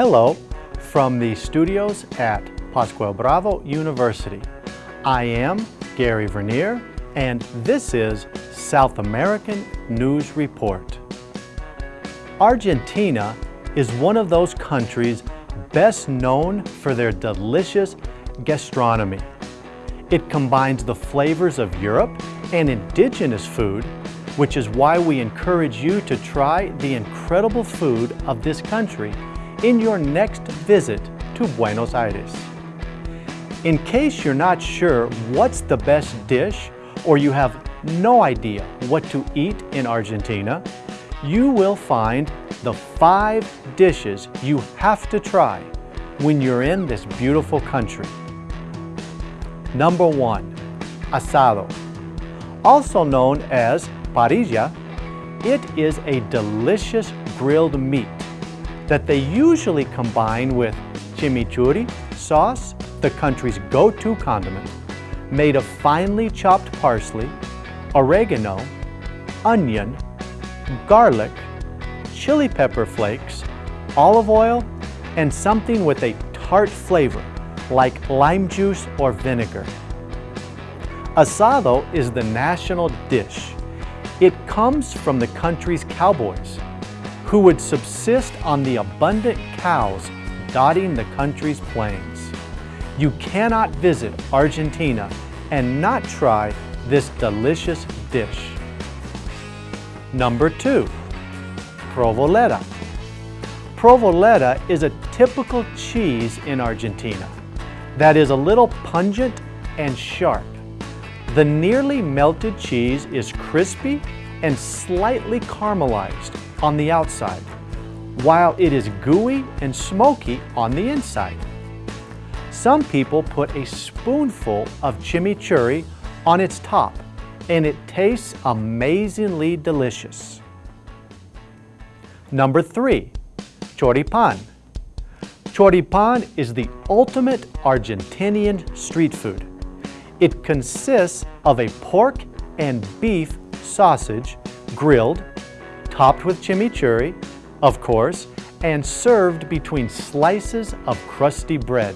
Hello from the studios at Pascual Bravo University. I am Gary Vernier and this is South American News Report. Argentina is one of those countries best known for their delicious gastronomy. It combines the flavors of Europe and indigenous food, which is why we encourage you to try the incredible food of this country in your next visit to Buenos Aires. In case you're not sure what's the best dish or you have no idea what to eat in Argentina, you will find the five dishes you have to try when you're in this beautiful country. Number one, asado. Also known as parrilla, it is a delicious grilled meat that they usually combine with chimichurri sauce, the country's go-to condiment, made of finely chopped parsley, oregano, onion, garlic, chili pepper flakes, olive oil, and something with a tart flavor like lime juice or vinegar. Asado is the national dish. It comes from the country's cowboys, who would subsist on the abundant cows dotting the country's plains. You cannot visit Argentina and not try this delicious dish. Number two, provoleta. Provoleta is a typical cheese in Argentina that is a little pungent and sharp. The nearly melted cheese is crispy and slightly caramelized on the outside, while it is gooey and smoky on the inside. Some people put a spoonful of chimichurri on its top, and it tastes amazingly delicious. Number three, choripan. Choripan is the ultimate Argentinian street food. It consists of a pork and beef sausage grilled, topped with chimichurri, of course, and served between slices of crusty bread.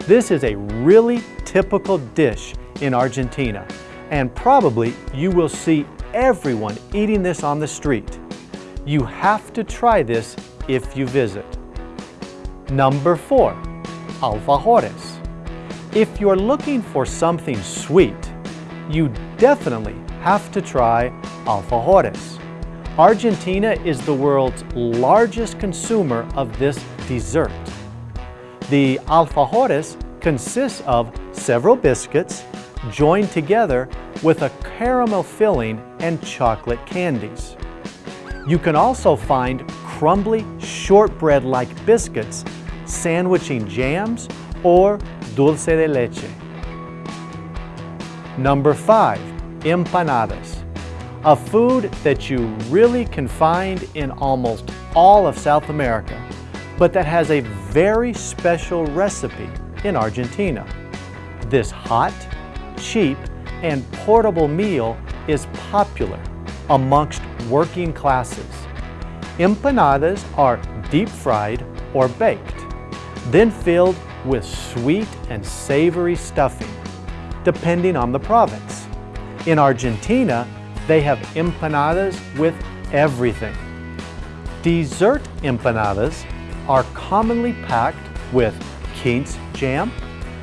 This is a really typical dish in Argentina, and probably you will see everyone eating this on the street. You have to try this if you visit. Number four, alfajores. If you're looking for something sweet, you definitely have to try alfajores. Argentina is the world's largest consumer of this dessert. The alfajores consists of several biscuits joined together with a caramel filling and chocolate candies. You can also find crumbly shortbread-like biscuits sandwiching jams or dulce de leche. Number five, empanadas. A food that you really can find in almost all of South America, but that has a very special recipe in Argentina. This hot, cheap, and portable meal is popular amongst working classes. Empanadas are deep fried or baked, then filled with sweet and savory stuffing, depending on the province. In Argentina, they have empanadas with everything. Dessert empanadas are commonly packed with quince jam,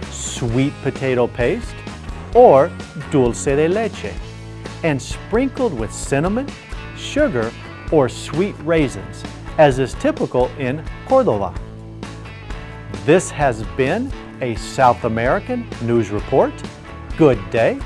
sweet potato paste, or dulce de leche, and sprinkled with cinnamon, sugar, or sweet raisins, as is typical in Cordoba. This has been a South American News Report. Good day.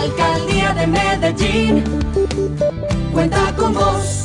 Alcaldía de Medellín cuenta con vos.